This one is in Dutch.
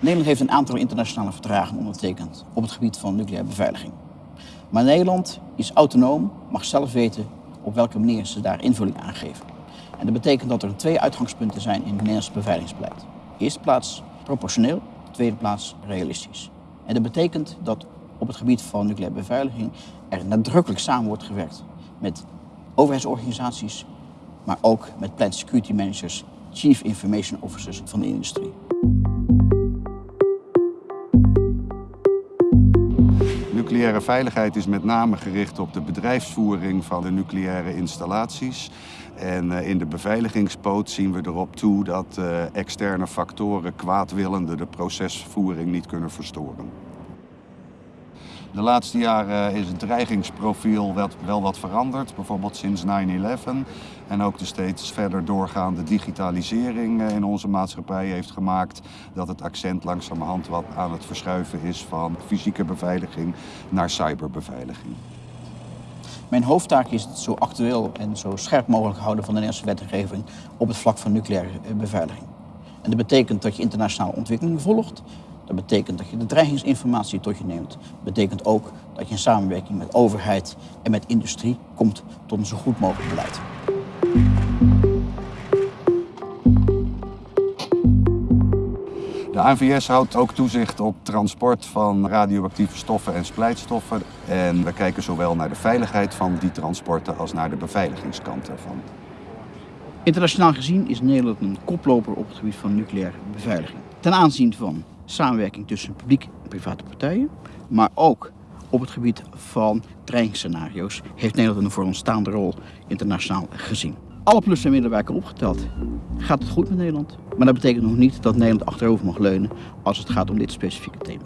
Nederland heeft een aantal internationale verdragen ondertekend op het gebied van nucleaire beveiliging. Maar Nederland is autonoom, mag zelf weten op welke manier ze daar invulling aan geven. En dat betekent dat er twee uitgangspunten zijn in het Nederlands beveiligingsbeleid. Eerste plaats proportioneel, tweede plaats realistisch. En dat betekent dat op het gebied van nucleaire beveiliging er nadrukkelijk samen wordt gewerkt met overheidsorganisaties, maar ook met plant security managers, chief information officers van de industrie. Nucleaire veiligheid is met name gericht op de bedrijfsvoering van de nucleaire installaties. En eh, in de beveiligingspoot zien we erop toe dat eh, externe factoren kwaadwillende de procesvoering niet kunnen verstoren. De laatste jaren is het dreigingsprofiel wel wat veranderd, bijvoorbeeld sinds 9-11. En ook de steeds verder doorgaande digitalisering eh, in onze maatschappij heeft gemaakt dat het accent langzamerhand wat aan het verschuiven is van fysieke beveiliging naar cyberbeveiliging. Mijn hoofdtaak is het zo actueel en zo scherp mogelijk houden van de Nederlandse wetgeving op het vlak van nucleaire eh, beveiliging. En dat betekent dat je internationale ontwikkelingen volgt, dat betekent dat je de dreigingsinformatie tot je neemt. Dat betekent ook dat je in samenwerking met overheid en met industrie komt tot een zo goed mogelijk beleid. De ANVS houdt ook toezicht op transport van radioactieve stoffen en splijtstoffen. En we kijken zowel naar de veiligheid van die transporten als naar de beveiligingskant ervan. Internationaal gezien is Nederland een koploper op het gebied van nucleaire beveiliging. Ten aanzien van samenwerking tussen publiek en private partijen, maar ook op het gebied van dreigingsscenario's heeft Nederland een vooraanstaande rol internationaal gezien. Alle plus en middenwijken opgeteld gaat het goed met Nederland, maar dat betekent nog niet dat Nederland achterover mag leunen als het gaat om dit specifieke thema.